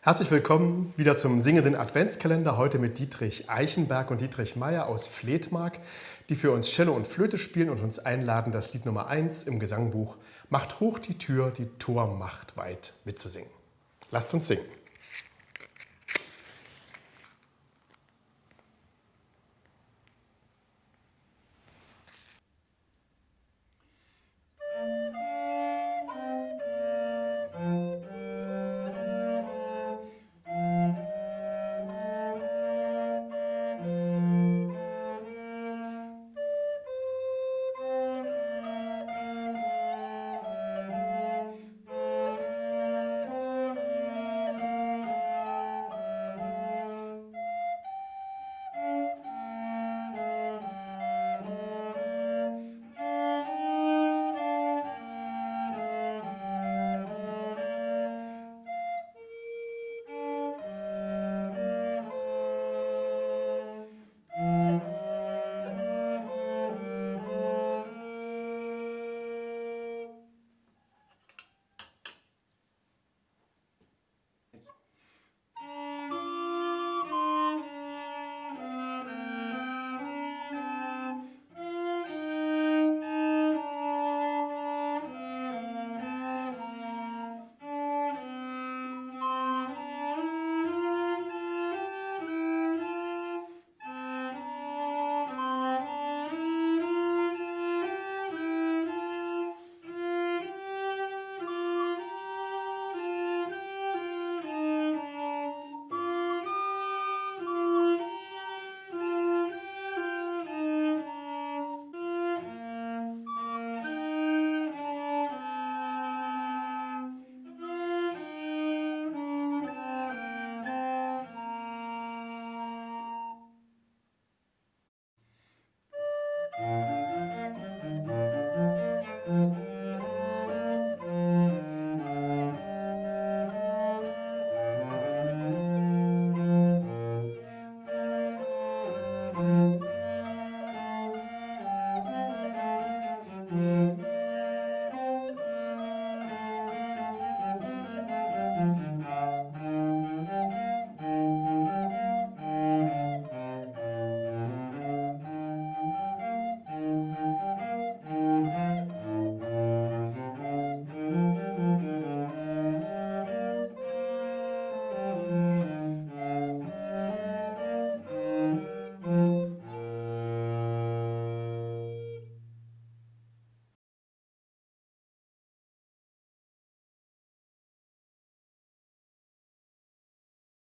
Herzlich willkommen wieder zum singenden Adventskalender, heute mit Dietrich Eichenberg und Dietrich Meyer aus Fledmark, die für uns Cello und Flöte spielen und uns einladen, das Lied Nummer 1 im Gesangbuch Macht hoch die Tür, die Tor macht weit mitzusingen. Lasst uns singen.